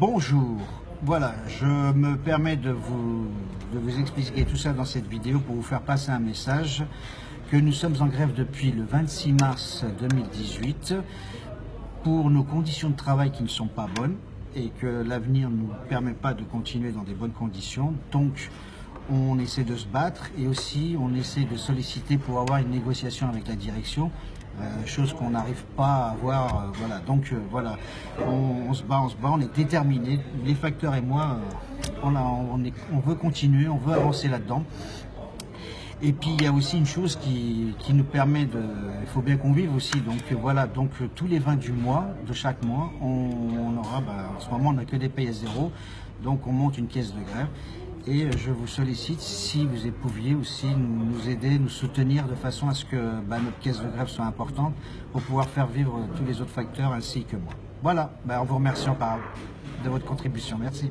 Bonjour, voilà, je me permets de vous, expliquer tout ça dans cette vidéo pour vous faire passer un message que nous sommes en grève depuis le 26 mars 2018 pour nos conditions de travail qui ne sont pas bonnes et que l'avenir ne nous permet pas de continuer dans des bonnes conditions. Donc, on essaie de se battre et aussi on essaie de solliciter pour avoir une négociation avec la direction, euh, chose qu'on n'arrive pas à avoir. Euh, voilà, donc euh, voilà, on, se bat, on se bat, on est déterminés. Les facteurs et moi, on, on, veut continuer, on veut avancer là-dedans. Et puis il y a aussi une chose qui, nous permet de, il faut bien qu'on vive aussi. Donc voilà, donc tous les 20 du mois, de chaque mois, on, aura, bah, en ce moment on n'a que des payes à zéro, donc on monte une caisse de grève et je vous sollicite si vous pouviez aussi nous aider, nous soutenir de façon à ce que bah, notre caisse de grève soit importante pour pouvoir faire vivre tous les autres facteurs ainsi que moi. Voilà, bah, en vous remerciant par, de votre contribution. Merci.